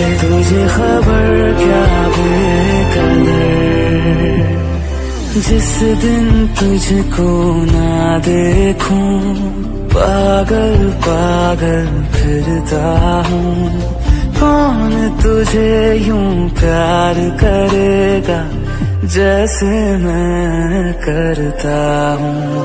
से तुझे खबर क्या बेकदर जिस दिन तुझको ना देखूँ, पागल पागल फिरता हूँ। कौन तुझे यूँ प्यार करेगा, जैसे मैं करता हूँ?